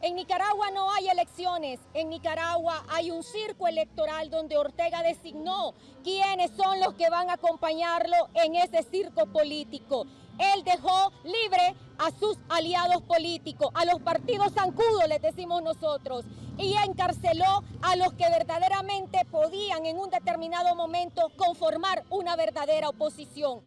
En Nicaragua no hay elecciones, en Nicaragua hay un circo electoral donde Ortega designó quiénes son los que van a acompañarlo en ese circo político. Él dejó libre a sus aliados políticos, a los partidos zancudos, les decimos nosotros, y encarceló a los que verdaderamente podían en un determinado momento conformar una verdadera oposición.